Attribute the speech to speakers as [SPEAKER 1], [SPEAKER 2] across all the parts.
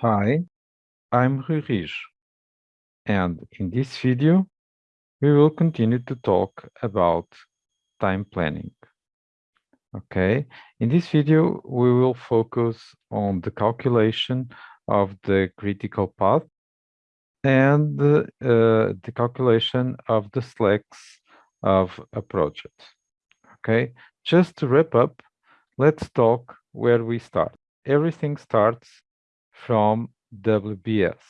[SPEAKER 1] Hi, I'm Rui and in this video, we will continue to talk about time planning. Okay, in this video, we will focus on the calculation of the critical path and uh, the calculation of the slacks of a project. Okay, just to wrap up, let's talk where we start. Everything starts from WBS,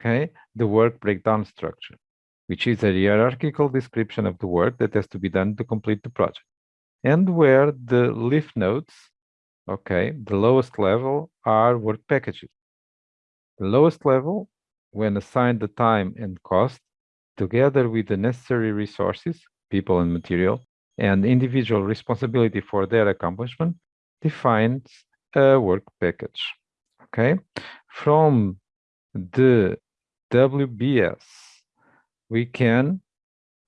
[SPEAKER 1] okay? The work breakdown structure, which is a hierarchical description of the work that has to be done to complete the project. And where the leaf nodes, okay, the lowest level are work packages. The lowest level, when assigned the time and cost, together with the necessary resources, people and material, and individual responsibility for their accomplishment, defines a work package okay? From the WBS, we can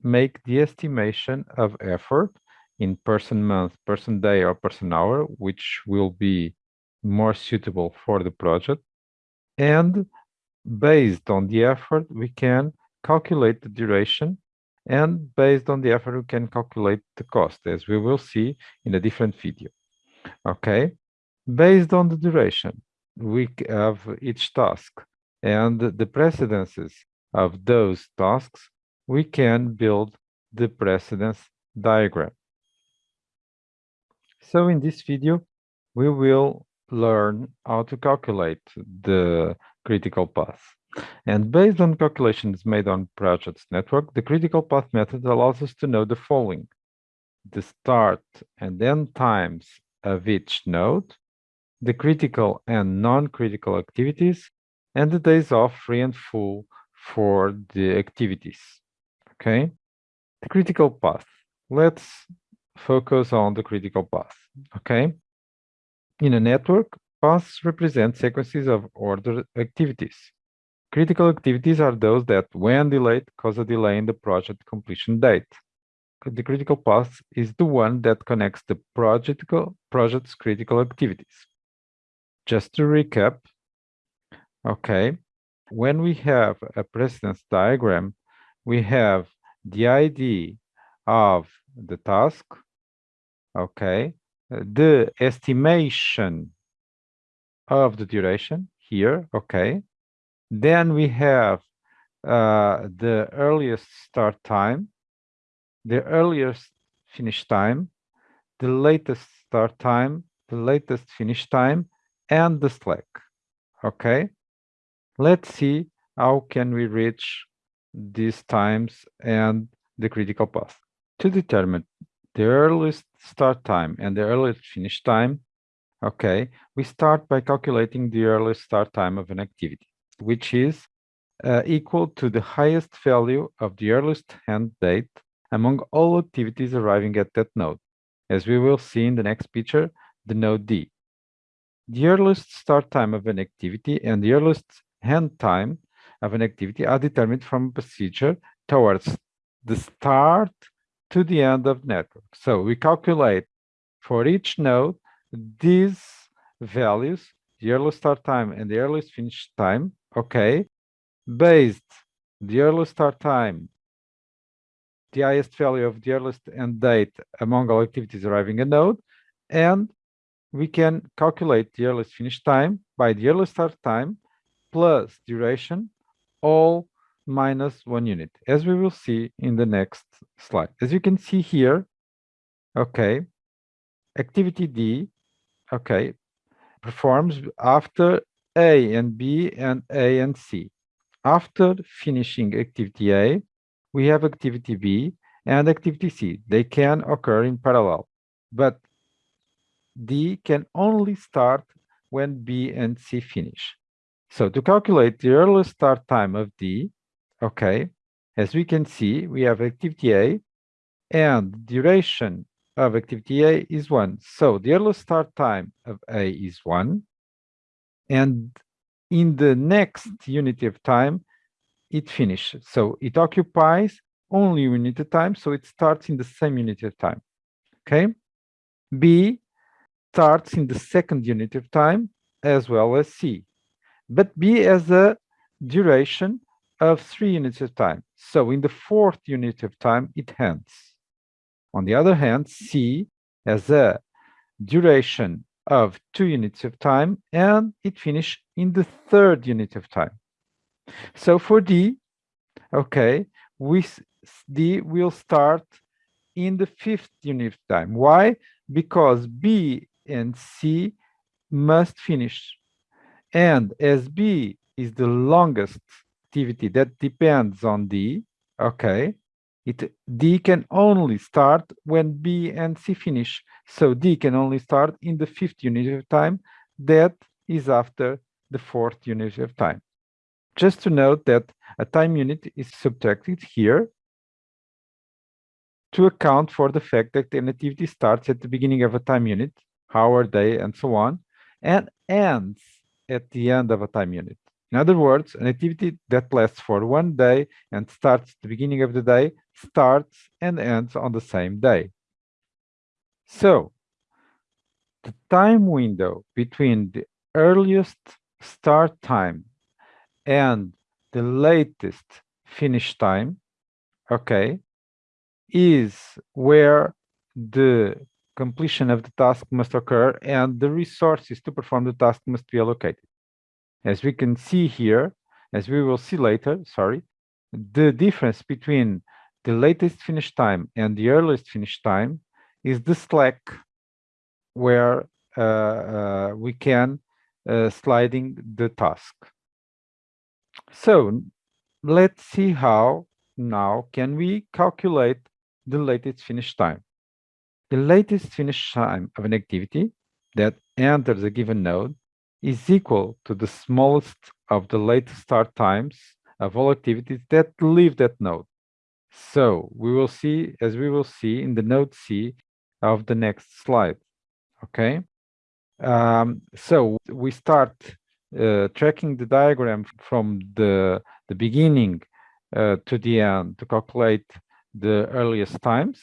[SPEAKER 1] make the estimation of effort in person month, person day, or person hour, which will be more suitable for the project. And based on the effort, we can calculate the duration and based on the effort, we can calculate the cost, as we will see in a different video. Okay, based on the duration, we have each task and the precedences of those tasks, we can build the precedence diagram. So in this video, we will learn how to calculate the critical path. And based on calculations made on projects network, the critical path method allows us to know the following. The start and end times of each node, the critical and non-critical activities, and the days off free and full for the activities. Okay, the critical path. Let's focus on the critical path. Okay, in a network, paths represent sequences of ordered activities. Critical activities are those that, when delayed, cause a delay in the project completion date. The critical path is the one that connects the project's critical activities just to recap, okay, when we have a precedence diagram, we have the ID of the task, okay, the estimation of the duration here, okay. Then we have uh, the earliest start time, the earliest finish time, the latest start time, the latest finish time, and the slack. Okay, let's see how can we reach these times and the critical path. To determine the earliest start time and the earliest finish time, okay, we start by calculating the earliest start time of an activity, which is uh, equal to the highest value of the earliest end date among all activities arriving at that node. As we will see in the next picture, the node D. The earliest start time of an activity and the earliest end time of an activity are determined from a procedure towards the start to the end of network. So we calculate for each node these values, the earliest start time and the earliest finish time, okay, based the earliest start time, the highest value of the earliest end date among all activities arriving a node, and we can calculate the earliest finish time by the earliest start time plus duration, all minus one unit, as we will see in the next slide. As you can see here, okay, activity D, okay, performs after A and B and A and C. After finishing activity A, we have activity B and activity C. They can occur in parallel, but D can only start when B and C finish. So to calculate the earliest start time of D, okay, as we can see, we have activity A and duration of activity A is one. So the earliest start time of A is one. And in the next unit of time, it finishes. So it occupies only unit of time. So it starts in the same unit of time. Okay. B starts in the second unit of time as well as C. but B has a duration of three units of time. So in the fourth unit of time, it ends. On the other hand, C has a duration of two units of time and it finishes in the third unit of time. So for D, okay, we D will start in the fifth unit of time. Why? Because B and C must finish. And as B is the longest activity that depends on D, okay, it D can only start when B and C finish. So D can only start in the fifth unit of time that is after the fourth unit of time. Just to note that a time unit is subtracted here to account for the fact that an activity starts at the beginning of a time unit, hour, day, and so on, and ends at the end of a time unit. In other words, an activity that lasts for one day and starts at the beginning of the day starts and ends on the same day. So, the time window between the earliest start time and the latest finish time, okay, is where the completion of the task must occur and the resources to perform the task must be allocated. As we can see here, as we will see later, sorry, the difference between the latest finish time and the earliest finish time is the slack where uh, uh, we can uh, sliding the task. So let's see how now can we calculate the latest finish time. The latest finish time of an activity that enters a given node is equal to the smallest of the latest start times of all activities that leave that node. So we will see, as we will see in the node C of the next slide, okay? Um, so we start uh, tracking the diagram from the, the beginning uh, to the end to calculate the earliest times,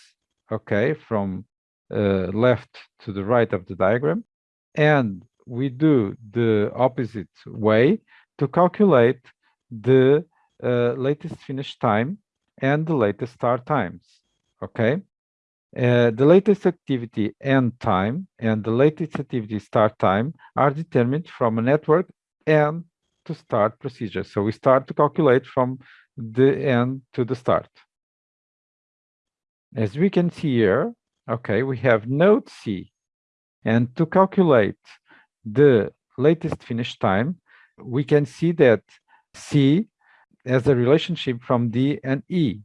[SPEAKER 1] okay, from left to the right of the diagram. And we do the opposite way to calculate the uh, latest finish time and the latest start times, okay? Uh, the latest activity end time and the latest activity start time are determined from a network end to start procedure. So we start to calculate from the end to the start. As we can see here, okay, we have node C. And to calculate the latest finish time, we can see that C has a relationship from D and E.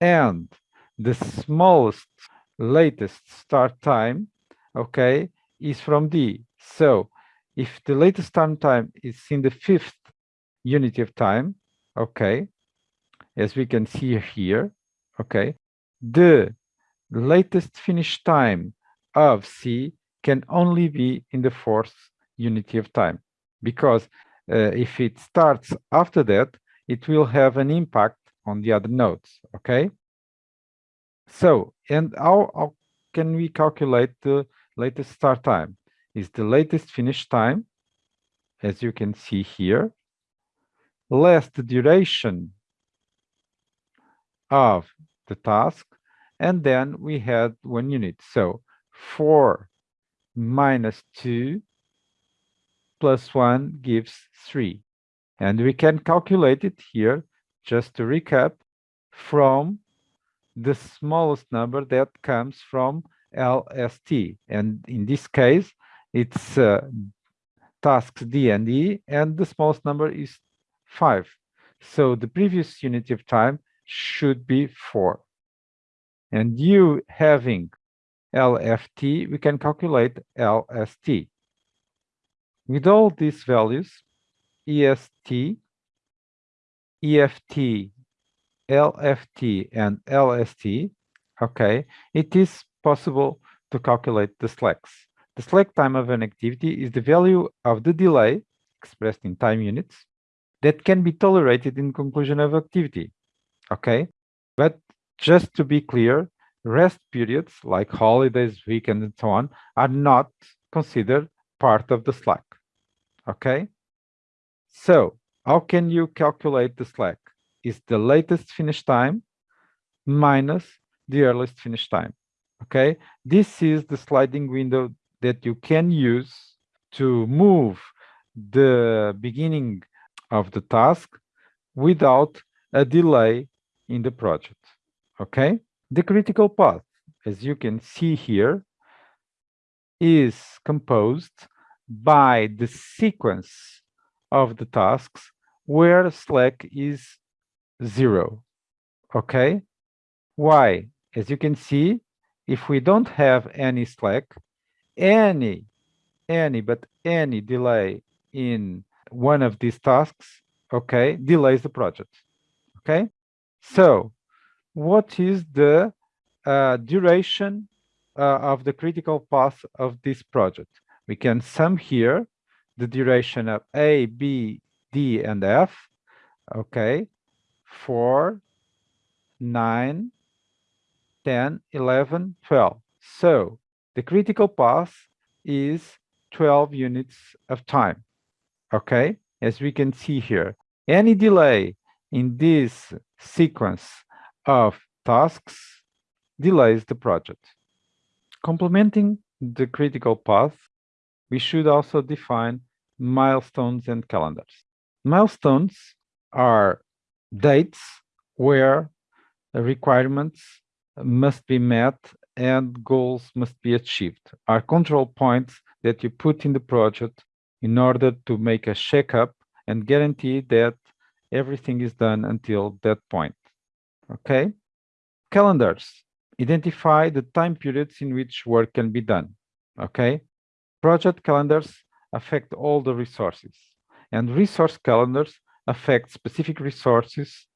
[SPEAKER 1] And the smallest latest start time, okay, is from D. So if the latest start time is in the fifth unit of time, okay, as we can see here, okay, the latest finish time of C can only be in the fourth unity of time because uh, if it starts after that, it will have an impact on the other nodes, okay? So, and how, how can we calculate the latest start time? Is the latest finish time, as you can see here, less the duration of the task, and then we had one unit. So 4 minus 2 plus 1 gives 3. And we can calculate it here, just to recap, from the smallest number that comes from LST. And in this case, it's uh, tasks D and E, and the smallest number is 5. So the previous unit of time should be 4. And you having LFT, we can calculate LST. With all these values, EST, EFT, LFT, and LST, okay, it is possible to calculate the slacks. The slack time of an activity is the value of the delay, expressed in time units, that can be tolerated in conclusion of activity, okay? But just to be clear, rest periods like holidays, weekends, and so on are not considered part of the slack, okay? So how can you calculate the slack? Is the latest finish time minus the earliest finish time. Okay, this is the sliding window that you can use to move the beginning of the task without a delay in the project. Okay, the critical path, as you can see here, is composed by the sequence of the tasks where slack is zero. Okay, why? As you can see, if we don't have any slack, any, any, but any delay in one of these tasks, okay, delays the project, okay? So what is the uh, duration uh, of the critical path of this project? We can sum here the duration of A, B, D, and F, okay, 4, 9, 10, 11, 12. So the critical path is 12 units of time, okay? As we can see here, any delay in this sequence of tasks delays the project. Complementing the critical path, we should also define milestones and calendars. Milestones are dates where requirements must be met and goals must be achieved, are control points that you put in the project in order to make a checkup and guarantee that everything is done until that point. Okay? Calendars identify the time periods in which work can be done. Okay? Project calendars affect all the resources, and resource calendars affect specific resources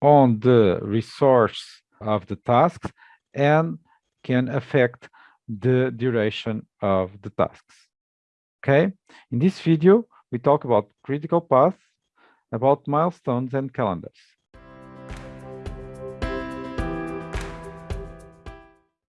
[SPEAKER 1] on the resource of the tasks and can affect the duration of the tasks. Okay, in this video, we talk about critical paths, about milestones and calendars.